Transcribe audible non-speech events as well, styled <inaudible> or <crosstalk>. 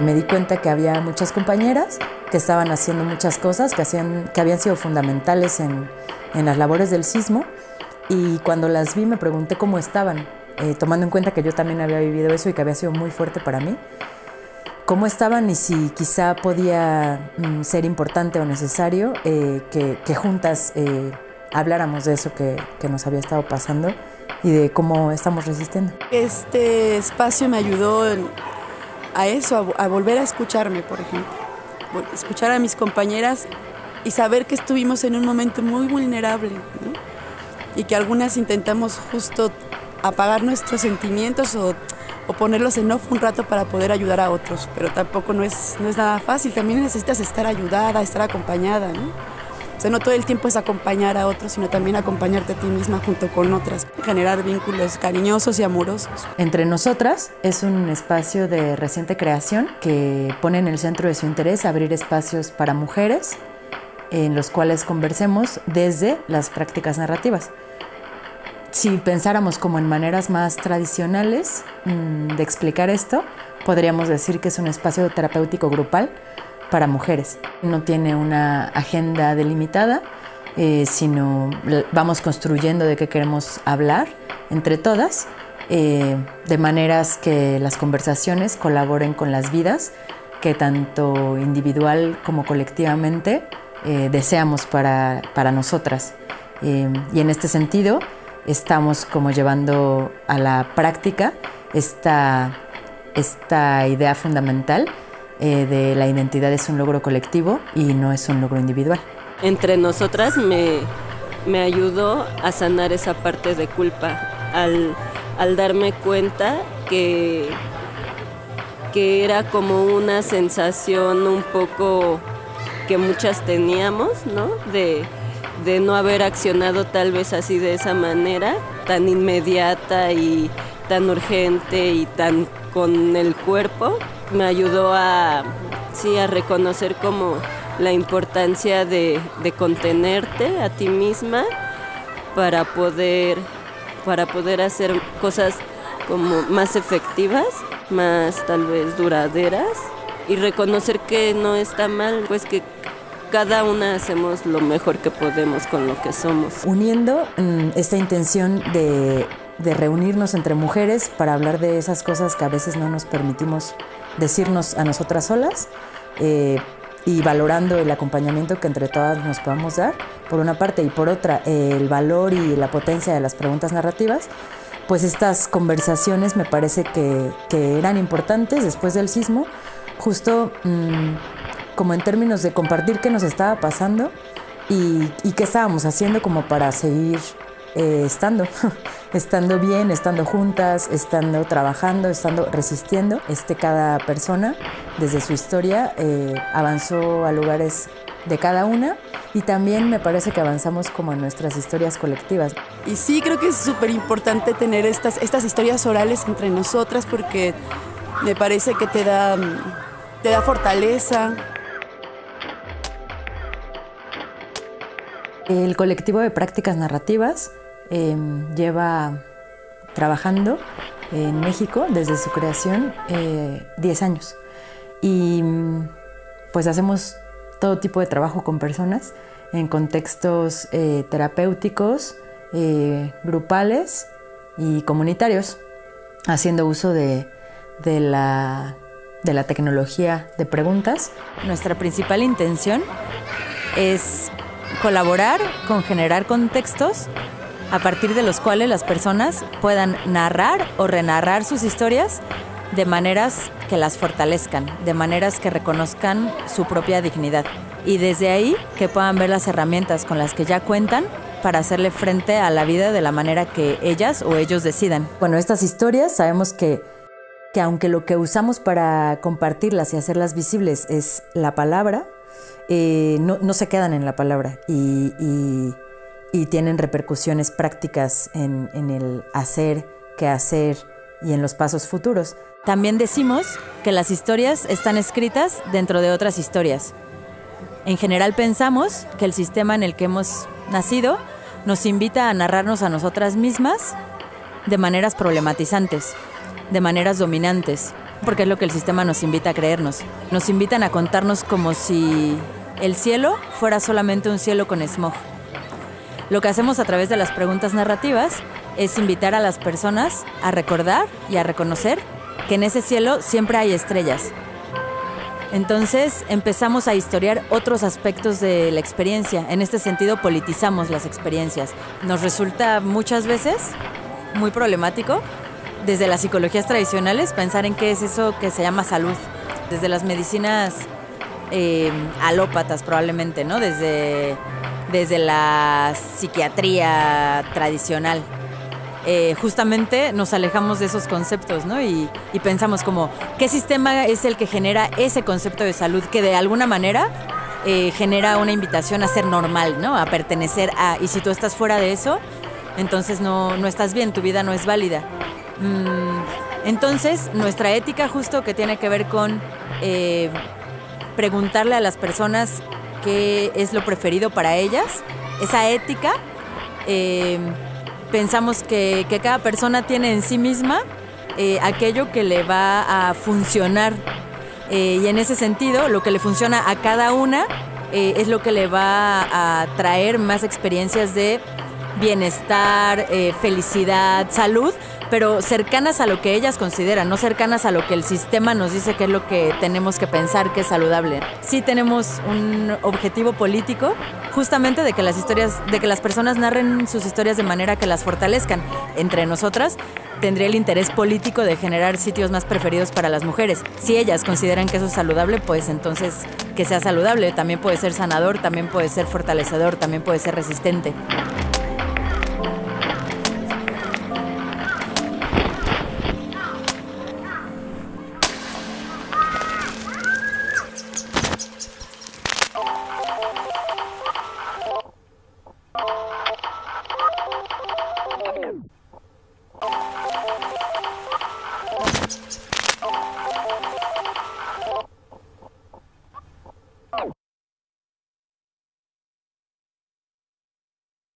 Me di cuenta que había muchas compañeras que estaban haciendo muchas cosas que, hacían, que habían sido fundamentales en, en las labores del sismo y cuando las vi me pregunté cómo estaban, eh, tomando en cuenta que yo también había vivido eso y que había sido muy fuerte para mí, cómo estaban y si quizá podía mm, ser importante o necesario eh, que, juntas eh, habláramos de eso que nos había estado pasando y de cómo estamos resistiendo. Este espacio me ayudó a eso, a, volver a escucharme, por ejemplo. Escuchar a mis compañeras y saber que estuvimos en un momento muy vulnerable y que algunas intentamos justo apagar nuestros sentimientos o, o, ponerlos en off un rato para poder ayudar a otros, pero tampoco no es, no es nada fácil, también necesitas estar ayudada, estar acompañada. O sea, no todo el tiempo es acompañar a otros, sino también acompañarte a ti misma junto con otras, generar vínculos cariñosos y amorosos. Entre nosotras es un espacio de reciente creación que pone en el centro de su interés abrir espacios para mujeres en los cuales conversemos desde las prácticas narrativas. Si pensáramos como en maneras más tradicionales mmm, de explicar esto, podríamos decir que es un espacio terapéutico grupal para mujeres. No tiene una agenda delimitada, eh, sino vamos construyendo de qué queremos hablar entre todas, eh, de maneras que las conversaciones colaboren con las vidas que tanto individual como colectivamente eh, deseamos para, para nosotras. Y en este sentido estamos como llevando a la práctica esta, esta idea fundamental eh, de la identidad es un logro colectivo y no es un logro individual. Entre nosotras me, me ayudó a sanar esa parte de culpa al, al darme cuenta que, que era como una sensación un poco que muchas teníamos, ¿no? De, de no haber accionado tal vez así de esa manera, tan inmediata y tan urgente y tan con el cuerpo, me ayudó a, sí, a reconocer como la importancia de, contenerte a ti misma para poder, para poder hacer cosas como más efectivas, más tal vez duraderas y reconocer que no está mal, pues que cada una hacemos lo mejor que podemos con lo que somos. Uniendo mmm, esta intención de, de, reunirnos entre mujeres para hablar de esas cosas que a veces no nos permitimos decirnos a nosotras solas eh, y valorando el acompañamiento que entre todas nos podamos dar, por una parte, y por otra, el valor y la potencia de las preguntas narrativas, pues estas conversaciones me parece que, eran importantes después del sismo, justo... Mmm, como en términos de compartir qué nos estaba pasando y, y qué estábamos haciendo como para seguir eh, estando, <laughs> estando bien, estando juntas, estando trabajando, estando resistiendo. Este, cada persona, desde su historia, eh, avanzó a lugares de cada una y también me parece que avanzamos como en nuestras historias colectivas. Y sí, creo que es súper importante tener estas, estas historias orales entre nosotras porque me parece que te da, te da fortaleza, El colectivo de prácticas narrativas eh, lleva trabajando en México desde su creación 10 eh, años y pues hacemos todo tipo de trabajo con personas en contextos eh, terapéuticos, eh, grupales y comunitarios, haciendo uso de, de, la, de la tecnología de preguntas. Nuestra principal intención es colaborar con generar contextos a partir de los cuales las personas puedan narrar o renarrar sus historias de maneras que las fortalezcan, de maneras que reconozcan su propia dignidad y desde ahí que puedan ver las herramientas con las que ya cuentan para hacerle frente a la vida de la manera que ellas o ellos decidan. Bueno, estas historias sabemos que, que aunque lo que usamos para compartirlas y hacerlas visibles es la palabra, eh, no, se quedan en la palabra y, y tienen repercusiones prácticas en, el hacer, qué hacer y en los pasos futuros. También decimos que las historias están escritas dentro de otras historias. En general pensamos que el sistema en el que hemos nacido nos invita a narrarnos a nosotras mismas de maneras problematizantes, de maneras dominantes, porque es lo que el sistema nos invita a creernos. Nos invitan a contarnos como si el cielo fuera solamente un cielo con smog. Lo que hacemos a través de las preguntas narrativas es invitar a las personas a recordar y a reconocer que en ese cielo siempre hay estrellas. Entonces empezamos a historiar otros aspectos de la experiencia. En este sentido politizamos las experiencias. Nos resulta muchas veces muy problemático desde las psicologías tradicionales pensar en qué es eso que se llama salud. Desde las medicinas eh, alópatas probablemente, ¿no? Desde, desde la psiquiatría tradicional. Eh, justamente nos alejamos de esos conceptos, ¿no? Y, pensamos como, ¿qué sistema es el que genera ese concepto de salud que de alguna manera eh, genera una invitación a ser normal, ¿no? A pertenecer a, y si tú estás fuera de eso, entonces no, no estás bien, tu vida no es válida. Mm, entonces, nuestra ética justo que tiene que ver con eh, preguntarle a las personas qué es lo preferido para ellas, esa ética, eh, pensamos que, cada persona tiene en sí misma eh, aquello que le va a funcionar. y en ese sentido, lo que le funciona a cada una es lo que le va a traer más experiencias de bienestar, felicidad, salud, pero cercanas a lo que ellas consideran, no cercanas a lo que el sistema nos dice que es lo que tenemos que pensar que es saludable. Sí tenemos un objetivo político justamente de que las historias, de que las personas narren sus historias de manera que las fortalezcan. Entre nosotras tendría el interés político de generar sitios más preferidos para las mujeres. Si ellas consideran que eso es saludable, pues entonces que sea saludable. También puede ser sanador, también puede ser fortalecedor, también puede ser resistente.